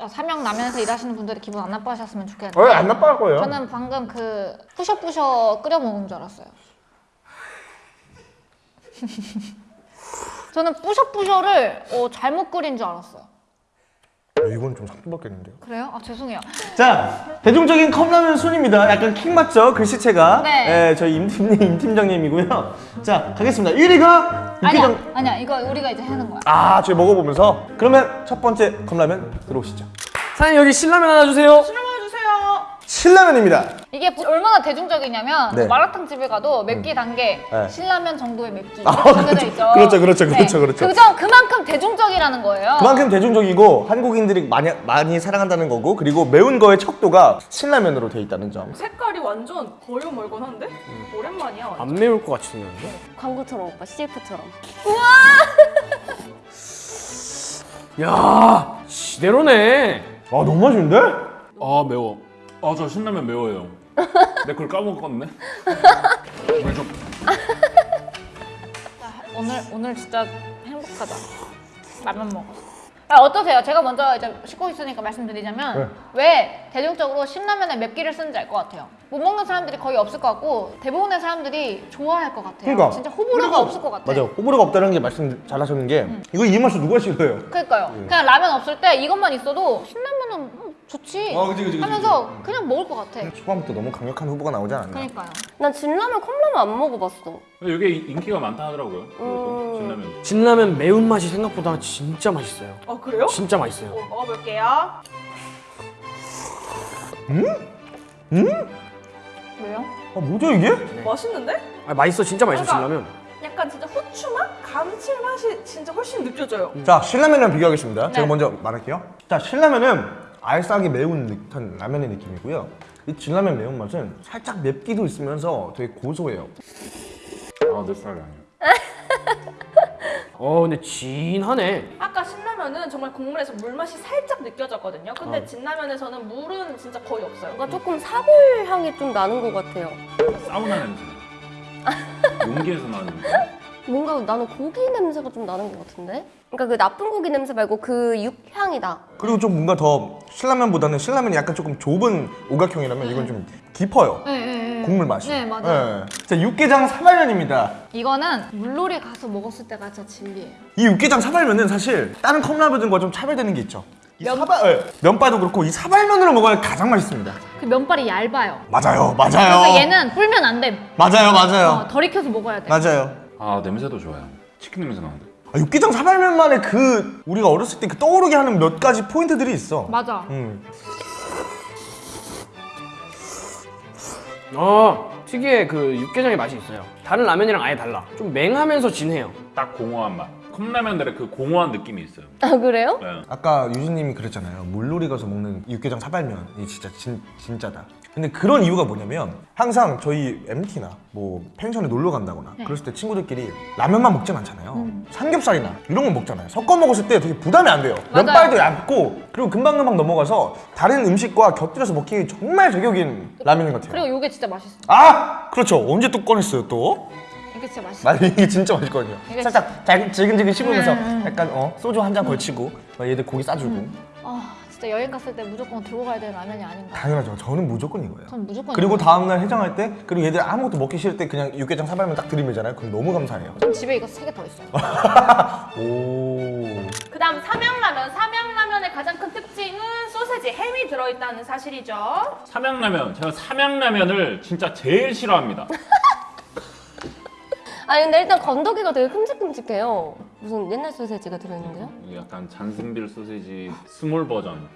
어, 삼양 라면에서 일하시는 분들이 기분 안 나빠하셨으면 좋겠는데 어, 안 나빠할 거예요. 저는 방금 그 부셔부셔 끓여 먹는 줄 알았어요. 저는 부셔부셔를 어, 잘못 끓인 줄 알았어요. 어, 이건 좀 상품받겠는데요. 그래요? 아 죄송해요. 자, 대중적인 컵라면 순입니다. 약간 킹 맞죠? 글씨체가. 네. 예, 저희 임팀님, 임팀장님이고요. 자, 가겠습니다. 1위가 아니야, 아니야. 이거 우리가 이제 하는 거야. 아, 저희 먹어보면서. 그러면 첫 번째 컵라면 들어오시죠. 사장님 여기 신라면 하나 주세요. 신라면입니다. 이게 부- 얼마나 대중적이냐면 네. 마라탕 집에 가도 맵기 단계 네. 신라면 정도의 맵기 아, 정해져 있죠. 그렇죠, 그렇죠, 그렇죠, 그렇죠. 그죠? 그만큼 대중적이라는 거예요. 그만큼 대중적이고 한국인들이 많이, 많이 사랑한다는 거고 그리고 매운 거의 척도가 신라면으로 돼 있다는 점. 색깔이 완전 거요 멀건한데? 오랜만이야. 완전. 안 매울 것 같이 생겼는데? 광고처럼 오빠 CF처럼 야 지대로네. 아, 너무 맛있는데? 아 매워. 아 저 신라면 매워요. 내걸 까먹었네. 물 좀. 오늘 오늘 진짜 행복하다. 라면 먹었어. 아, 어떠세요? 제가 먼저 이제 씻고 있으니까 말씀드리자면 네. 왜 대중적으로 신라면에 맵기를 쓰는지 알 것 같아요. 못 먹는 사람들이 거의 없을 것 같고 대부분의 사람들이 좋아할 것 같아요. 그러니까. 진짜 호불호가 없을 것 같아. 맞아요. 호불호가 없다는 게 말씀 잘 하셨는 게 이거 이 맛을 누가 싫어해요? 그러니까요. 네. 그냥 라면 없을 때 이것만 있어도 신라면은 음, 좋지 어, 그치, 그치, 그치, 하면서 그냥 먹을 것 같아. 초반부터 너무 강력한 후보가 나오지 않았나? 그러니까요. 난 진라면 컵라면 안 먹어봤어 이게 인기가 많다 하더라고요. 음. 신라면. 진라면 매운맛이 생각보다 진짜 맛있어요. 어 그래요? 진짜 맛있어요. 어, 먹어볼게요. 왜요? 아, 뭐죠 이게? 맛있는데? 아 맛있어 진짜 맛있어 그러니까. 진라면. 약간 진짜 후추맛? 감칠맛이 진짜 훨씬 느껴져요. 자, 신라면이랑 비교하겠습니다. 제가 네. 먼저 말할게요. 자, 신라면은 알싸하게 매운 듯한 라면의 느낌이고요. 이 진라면 매운맛은 살짝 맵기도 있으면서 되게 고소해요. 아내 스타일이 아니야. 어 근데 진하네. 아까 신라면은 정말 국물에서 물맛이 살짝 느껴졌거든요. 근데 어. 진라면에서는 물은 진짜 거의 없어요. 뭔가 조금 사골 향이 좀 나는 것 같아요 사우나 냄새. 용기에서 나는 냄새. 뭔가 나는 고기 냄새가 좀 나는 것 같은데? 그러니까 그 나쁜 고기 냄새 말고 그 육향이 나 그리고 좀 뭔가 더 신라면보다는 신라면이 약간 조금 좁은 오각형이라면 이건 좀 깊어요. 네, 네, 네. 국물 맛이. 네, 맞아요. 네. 자, 육개장 사발면입니다. 이거는 물놀이 가서 먹었을 때가 진짜 진리예요. 이 육개장 사발면은 사실 다른 컵라면들과 좀 차별되는 게 있죠. 이 사발, 네. 면발도 그렇고 이 사발면으로 먹어야 가장 맛있습니다. 그 면발이 얇아요. 맞아요, 맞아요. 그러니까 얘는 불면 안 돼. 맞아요, 맞아요. 어, 덜 익혀서 먹어야 돼. 맞아요. 아 냄새도 좋아요. 치킨 냄새 나는데. 아, 육개장 사발면만의 그 우리가 어렸을 때 그 떠오르게 하는 몇 가지 포인트들이 있어. 맞아. 음. 어 특유의 그 육개장의 맛이 있어요. 다른 라면이랑 아예 달라. 좀 맹하면서 진해요. 딱 공허한 맛. 컵라면들의 그 공허한 느낌이 있어요. 아 그래요? 네. 아까 유진님이 그랬잖아요. 물놀이 가서 먹는 육개장 사발면이 진짜 진, 진짜다. 근데 그런 이유가 뭐냐면 항상 저희 MT나 뭐 펜션에 놀러 간다거나 네. 그랬을 때 친구들끼리 라면만 먹진 않잖아요. 삼겹살이나 이런 거 먹잖아요. 섞어 먹었을 때 되게 부담이 안 돼요. 맞아요. 면발도 얇고 그리고 금방금방 넘어가서 다른 음식과 곁들여서 먹기 정말 제격인 라면인 것 같아요. 그리고 이게 진짜 맛있어. 아! 그렇죠. 언제 또 꺼냈어요 또? 이게 진짜 맛있어. 맞아 이게 진짜 맛있거든요. 이게 살짝 잘 지근지근 씹으면서 음, 음. 약간 어 소주 한 잔 걸치고 막 얘들 고기 싸주고 아 진짜 여행 갔을 때 무조건 들고 가야 되는 라면이 아닌가. 당연하죠. 저는 무조건 이거예요. 전 무조건. 그리고. 다음날 해장할 때 그리고 얘들 아무것도 먹기 싫을 때 그냥 육개장 사발면 딱 들이밀잖아요. 그럼 너무 감사해요. 전 집에 이거 세 개 더 있어요. 오. 그다음 삼양라면. 삼양라면의 가장 큰 특징은 소세지, 햄이 들어있다는 사실이죠. 삼양라면. 제가 삼양라면을 진짜 제일 싫어합니다. 아니 근데 일단 건더기가 되게 큼직큼직해요 무슨 옛날 소세지가 들어있는데요? 약간 잔슨빌 소세지 small 버전.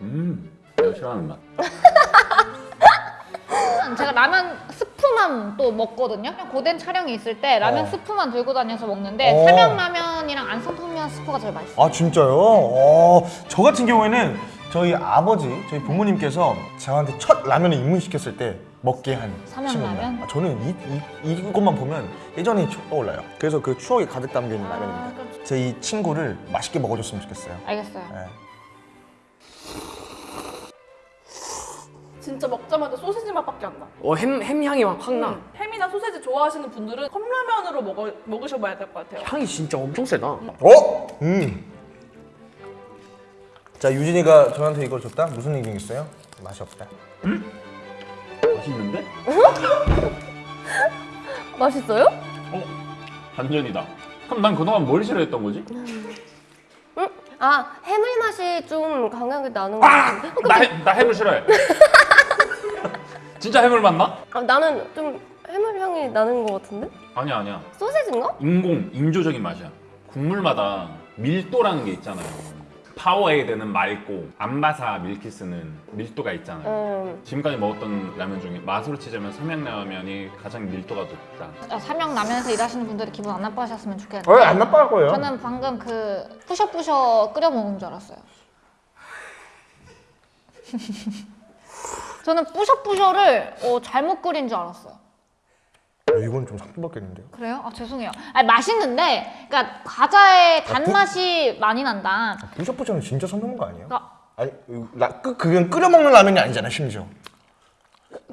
음. 내가 싫어하는 맛. 제가 라면 스프만 또 먹거든요. 고된 촬영이 있을 때 라면 어. 스프만 들고 다녀서 먹는데 어. 삼양라면이랑 안성탕면 스프가 제일 맛있어요. 아 진짜요? 어, 저 같은 경우에는 저희 아버지, 저희 부모님께서 저한테 첫 라면을 입문시켰을 때 먹게 한 삼양라면? 친구입니다. 아, 저는 이, 이, 이것만 보면 예전이 추- 떠올라요. 그래서 그 추억이 가득 담겨 있는 아, 라면입니다. 그럼 제이 친구를 맛있게 먹어줬으면 좋겠어요. 알겠어요. 네. 진짜 먹자마자 소세지 맛밖에 안 나. 어 햄 햄 향이 확 나. 음, 햄이나 소세지 좋아하시는 분들은 컵라면으로 먹어, 먹으셔봐야 될 것 같아요. 향이 진짜 엄청 세다. 어? 음. 자 유진이가 저한테 이걸 줬다? 무슨 얘기겠어요? 맛이 없다. 맛있는데? 맛있어요? 어? 반전이다. 그럼 난 그동안 뭘 싫어했던 거지? 아 해물 맛이 좀 강하게 나는 것 같은데. 어, 나, 해, 나 해물 싫어해. 진짜 해물 맞나? 아, 나는 좀 해물 향이 나는 것 같은데? 아니야 아니야. 소세지인가? 인공 인조적인 맛이야. 국물마다 밀도라는 게 있잖아요. 파워에이드는 맑고 안바사 밀키스는 밀도가 있잖아요. 음. 지금까지 먹었던 라면 중에 맛으로 치자면 삼양라면이 가장 밀도가 높다. 아, 삼양라면에서 일하시는 분들이 기분 안 나빠하셨으면 좋겠는데. 어, 안 나빠할 거예요. 저는 방금 그 뿌셔뿌셔 끓여 먹은 줄 알았어요. 저는 뿌셔뿌셔를 어, 잘못 끓인 줄 알았어요. 어, 이건 좀 상처받겠는데요? 그래요? 아 죄송해요. 아니 맛있는데, 그러니까 과자의 단맛이 많이 난다. 뿌셔뿌셔는 진짜 선배인 거 아니에요? 그러니까 아니 라, 그, 그건 끓여 먹는 라면이 아니잖아 심지어.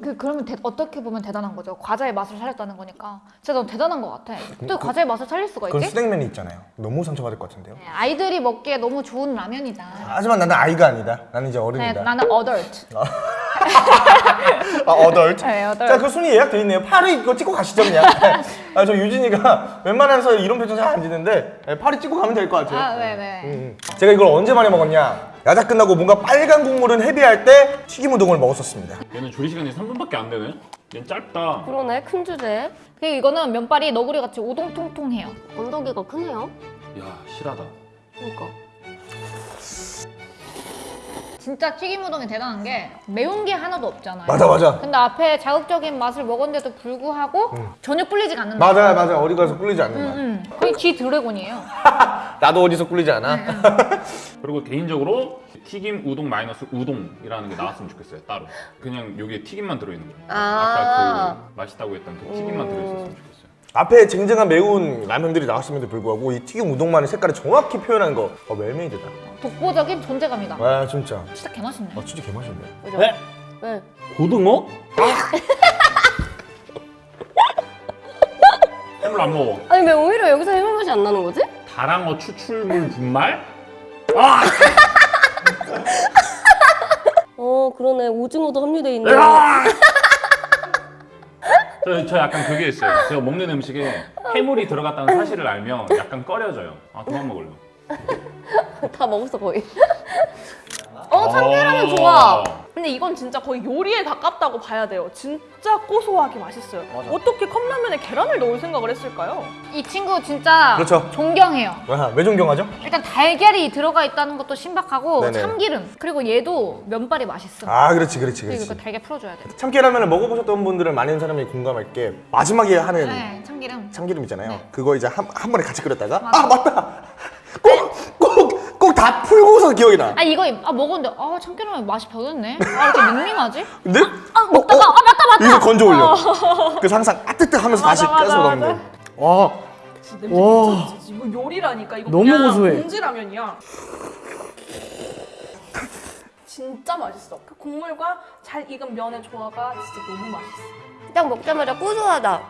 그 그러면 대- 어떻게 보면 대단한 거죠. 과자의 맛을 살렸다는 거니까. 진짜 너무 대단한 것 같아. 또 과자의 맛을 살릴 수가 있지? 수냉면이 있잖아요. 너무 상처받을 것 같은데요. 네, 아이들이 먹기에 너무 좋은 라면이다. 하지만 나는 아이가 아니다. 나는 이제 네, 어른이다. 나는 adult. 아 adult. 네, adult. 자, 그 순위 예약돼 있네요. 8위 이거 찍고 가시죠 그냥. 아, 저 유진이가 웬만해서 이런 표정 잘 안 짓는데 네, 8위 찍고 가면 될 것 같아요. 아, 네네. 음. 제가 이걸 언제 많이 먹었냐? 야자 끝나고 뭔가 빨간 국물은 heavy할 때 튀김 우동을 먹었었습니다. 얘는 조리 시간이 3분밖에 안 되네. 얘는 짧다. 그러네 큰 주제. 그리고 이거는 면발이 너구리 같이 오동통통해요. 건더기가 크네요. 야 실하다. 그러니까. 진짜 튀김 우동이 대단한 게 매운 게 하나도 없잖아요. 맞아 맞아. 근데 앞에 자극적인 맛을 먹었는데도 불구하고 전혀 꿀리지가 않는다. 맞아요 맞아요. 어디 가서 꿀리지 않는 맛. 음, 거의 G 드래곤이에요. 나도 어디서 꿀리지 않아. 그리고 개인적으로 튀김 우동 마이너스 우동이라는 게 나왔으면 좋겠어요 따로. 그냥 여기에 튀김만 들어있는 거. 아. 아 까 그 맛있다고 했던 그 튀김만 들어있었으면 좋겠어요. 앞에 쟁쟁한 매운 라면들이 나왔음에도 불구하고 이 튀김 우동만의 색깔을 정확히 표현한 거 어, 멜메이드다. 독보적인 존재감이다. 와 진짜. 진짜 개맛있네. 아 진짜 개맛있네. 그죠? 네? 네. 고등어? 해물 안 먹어. 아니 왜 오히려 여기서 해물 맛이 안 나는 거지? 다랑어 추출물 분말? 어 그러네 오징어도 함유돼 있네. 저, 저 약간 그게 있어요. 제가 먹는 음식에 해물이 들어갔다는 사실을 알면 약간 꺼려져요. 아 그만 먹을래. 다 먹었어 거의. 어 참깨라면 좋아. 근데 이건 진짜 거의 요리에 가깝다고 봐야 돼요. 진짜 고소하게 맛있어요. 어떻게 컵라면에 계란을 넣을 생각을 했을까요? 이 친구 진짜 그렇죠. 존경해요. 와, 왜 존경하죠? 일단 달걀이 들어가 있다는 것도 신박하고 네네. 참기름 그리고 얘도 면발이 맛있음. 아 그렇지 그렇지 그리고 그렇지. 이거 달걀 풀어줘야 돼. 참깨라면을 먹어보셨던 분들은 많은 사람이 공감할 게 마지막에 하는 네, 참기름. 참기름 있잖아요. 네. 그거 이제 한, 한 번에 같이 끓였다가 맞아. 아 맞다. 꼭꼭 다 풀고서 기억이 나. 아 이거 아 먹었는데 아 참기름이 맛이 별로네. 아 이렇게 밍밍하지? 근데 아 먹다가 아 맞다 맞다. 이거 건져 올려. 그래서 항상 아뜨뜨하면서 다시 깨서 맞아, 넣는데. 와 냄새 와. 이거 요리라니까. 이거 너무 그냥 고소해. 봉지라면이야. 진짜 맛있어. 그 국물과 잘 익은 면의 조화가 진짜 너무 맛있어. 딱 먹자마자 고소하다.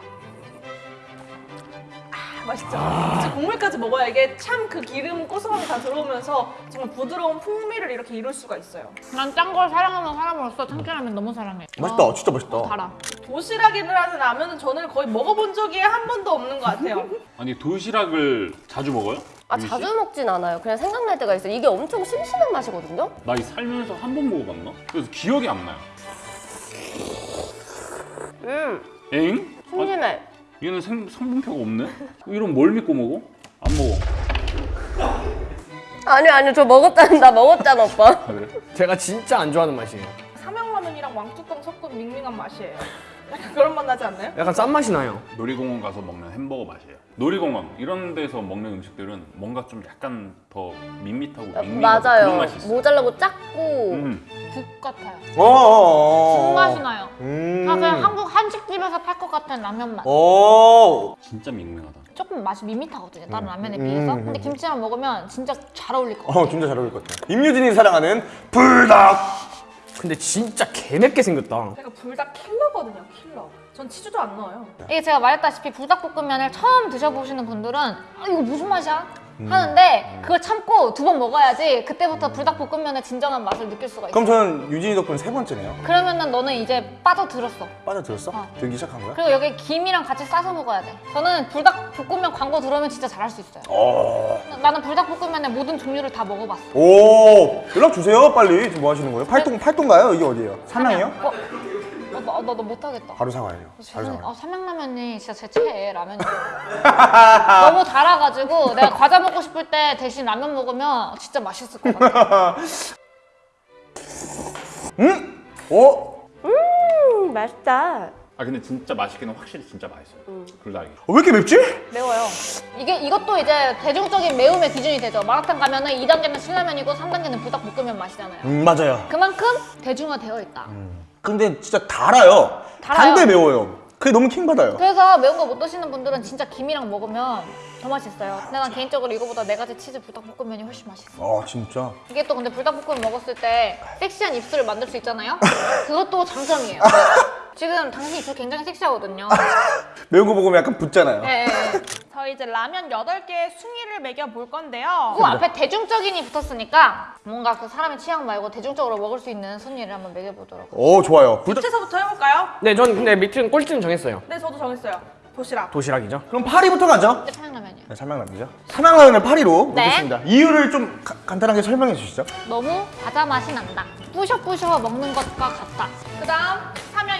아, 맛있죠? 진짜 국물까지 먹어야 이게 참 그 기름 고소함이 다 들어오면서 정말 부드러운 풍미를 이렇게 이룰 수가 있어요. 난 짠 걸 사랑하는 사람으로서 참기름면 너무 사랑해. 맛있다. 아, 진짜 맛있다. 달아. 도시락이라는 라면은 저는 거의 먹어본 적이 한 번도 없는 것 같아요. 아니 도시락을 자주 먹어요? 아? 자주 먹진 않아요. 그냥 생각날 때가 있어요. 이게 엄청 심심한 맛이거든요. 나 이 살면서 한 번 먹어봤나? 그래서 기억이 안 나요. 음 엥? 아, 심심해. 얘는 생, 성분표가 없네? 이런 뭘 믿고 먹어? 안 먹어. 아니 아니 저 먹었잖아. 나 먹었잖아 오빠. 아, 그래? 제가 진짜 안 좋아하는 맛이에요 삼양라면이랑 왕뚜껑 섞은 밍밍한 맛이에요. 약간 그런 맛 나지 않나요? 약간 짠 맛이 나요 놀이공원 가서 먹는 햄버거 맛이에요. 놀이공원 이런 데서 먹는 음식들은 뭔가 좀 약간 더 밋밋하고 밍밍하고 그런 맞아요. 맛이 있어. 모자라고 작고. 음. 국 같아요. 어어어. 국맛이 나요. 음. 아 그냥 한국 한 식집에서 팔 것 같은 라면 맛. 오. 진짜 밍밍하다. 조금 맛이 밋밋하거든요. 다른 라면에 음, 비해서. 음, 근데 음. 김치랑 먹으면 진짜 잘 어울릴 것 같아요. 어 진짜 잘 어울릴 것 같아. 임유진이 사랑하는 불닭. 근데 진짜 개맵게 생겼다 제가 불닭 킬러거든요, 킬러. 전 치즈도 안 넣어요. 이게 제가 말했다시피 불닭볶음면을 처음 드셔보시는 분들은 아 이거 무슨 맛이야? 하는데 그걸 참고 두 번 먹어야지 그때부터 불닭볶음면의 진정한 맛을 느낄 수가 있어. 그럼 저는 유진이 덕분에 세 번째네요. 그러면은 너는 이제 빠져들었어. 빠져들었어? 어. 들기 시작한 거야? 그리고 여기 김이랑 같이 싸서 먹어야 돼. 저는 불닭볶음면 광고 들어오면 진짜 잘할 수 있어요. 어. 나는 불닭볶음면의 모든 종류를 다 먹어봤어. 오 연락 주세요 빨리 지금 뭐 하시는 거예요? 팔동 팔동가요? 이게 어디예요? 삼양이요? 어? 어, 나, 나, 나 못하겠다. 바로 사과해요. 바로. 사과. 어, 삼양라면이 진짜 제 최애 라면이에요. 너무 달아가지고 내가 과자 먹고 싶을 때 대신 라면 먹으면 진짜 맛있을 것 같아. 음? 어? 음, 맛있다. 아 근데 진짜 맛있기는 확실히 진짜 맛있어요. 불닭이. 어, 왜 이렇게 맵지? 매워요. 이게 이것도 이제 대중적인 매움의 기준이 되죠. 마라탕 가면은 2단계는 신라면이고 3단계는 불닭볶음면 맛이잖아요. 음 맞아요. 그만큼 대중화되어 있다. 근데 진짜 달아요. 달아요. 단데 매워요. 그게 너무 킹받아요. 그래서 매운 거 못 드시는 분들은 진짜 김이랑 먹으면 더 맛있어요. 근데 난 개인적으로 이거보다 네 가지 치즈 불닭볶음면이 훨씬 맛있어. 아 진짜. 이게 또 근데 불닭볶음면 먹었을 때 섹시한 입술을 만들 수 있잖아요. 그것도 장점이에요. 지금 당신 입술 굉장히 섹시하거든요. 매운 거 먹으면 약간 붓잖아요. 예, 예. 저희 이제 라면 8개의 순위를 매겨볼 건데요. 그 앞에 대중적인이 붙었으니까 뭔가 그 사람의 취향 말고 대중적으로 먹을 수 있는 순위를 한번 매겨보도록. 오 좋아요. 불닭. 밑에서부터 해볼까요? 네, 전 근데 밑은 꼴찌는 정했어요. 네, 저도 정했어요. 도시락. 도시락이죠. 그럼 파리부터 가죠. 근데 평양라면이요. 네, 삼양라면이죠. 삼양라면을 파리로 네. 먹겠습니다. 이유를 좀 가- 간단하게 설명해 주시죠. 너무 과자 맛이 난다. 부셔부셔 먹는 것과 같다. 그 다음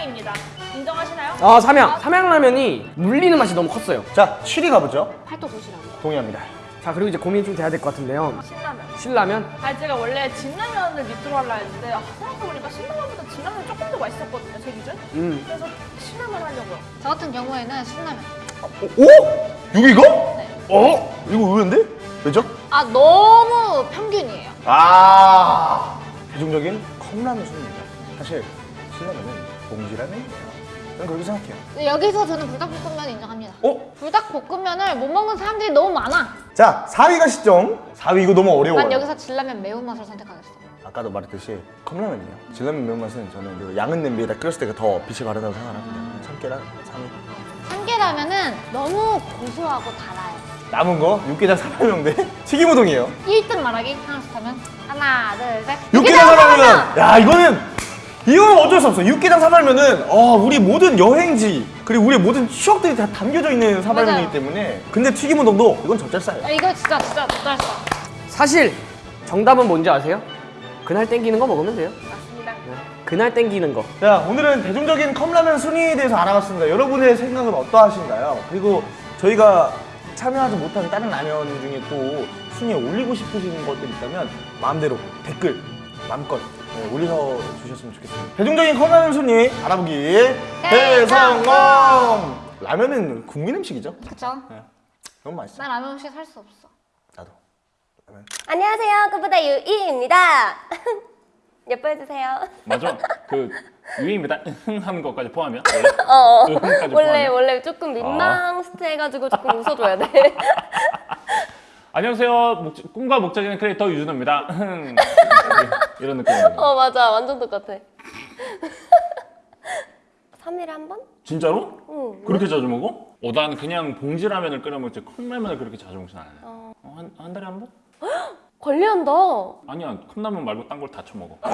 삼양입니다. 인정하시나요? 아, 삼양. 삼양라면이 물리는 맛이 너무 컸어요. 자, 7위 가보죠. 팔도 도시락. 동의합니다. 자, 그리고 이제 고민이 좀 돼야 될 것 같은데요. 신라면. 신라면. 아 제가 원래 진라면을 밑으로 하려 했는데 아, 생각해보니까 신라면보다 진라면이 조금 더 맛있었거든요, 제 기준. 음. 그래서 신라면 하려고요. 저 같은 경우에는 신라면. 오? 6위가? 어? 이거 의외인데? 왜죠? 아 너무 평균이에요. 아 대중적인 컵라면 순입니다. 사실 신라면은 봉지라면이에요. 저는 그렇게 생각해요. 여기서 저는 불닭볶음면 인정합니다. 어? 불닭볶음면을 못 먹는 사람들이 너무 많아. 자, 4위 가 시점. 4위 이거 너무 어려워요. 난 여기서 진라면 매운맛을 선택하겠어. 아까도 말했듯이 컵라면이요. 진라면 매운맛은 저는 그 양은 냄비에다 끓였을 때가 더 빛이 바르다고 생각합니다. 참깨랑 3위. 참깨라면은 너무 고소하고 달아요. 남은 거 육개장 사발명대 튀김우동이에요. 1등 말하기 하나씩 하면 하나 둘 셋. 육개장 사발면! 야 이거는 이거는 어쩔 수 없어. 육개장 사발면은 어, 우리 모든 여행지 그리고 우리 모든 추억들이 다 담겨져 있는 사발면이기 맞아요. 때문에 근데 튀김 우동도 이건 젖잘싸요. 아, 이거 진짜 진짜 쩔싸. 사실 정답은 뭔지 아세요? 그날 땡기는 거 먹으면 돼요. 맞습니다. 그날 땡기는 거. 자 오늘은 대중적인 컵라면 순위에 대해서 알아봤습니다. 여러분의 생각은 어떠하신가요? 그리고 저희가 참여하지 못한 다른 라면 중에 또 순위에 올리고 싶으신 것들이 있다면 마음대로 댓글 마음껏 네, 올려 주셨으면 좋겠습니다. 대중적인 컵라면 순위 알아보기 대성공! 라면은 국민 음식이죠? 그쵸? 너무 맛있어. 난 라면 없이 살수 없어. 나도. 라면. 안녕하세요. 끝보다 유이입니다. 예뻐해주세요. 맞아. 그 유입니다. 흥 하는 것까지 포함이야? 어, 원래 포함이야? 원래 조금 민망해가지고 조금 웃어줘야 돼. 안녕하세요. 목- 꿈과 목적인 크리에이터 유준호입니다. 흥. 이런 느낌이에요. 어 맞아, 완전 똑같아. 3일에 한 번? 진짜로? 응. 그렇게 자주 먹어? 어, 난 그냥 봉지 라면을 끓여 먹지 컵라면을 그렇게 자주 먹진 않아요. 어, 한, 한 달에 한 번? 관리한다. 아니야, 컵라면 말고 딴 걸다 쳐먹어.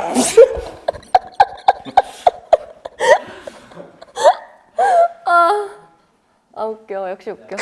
아 웃겨, 역시 웃겨.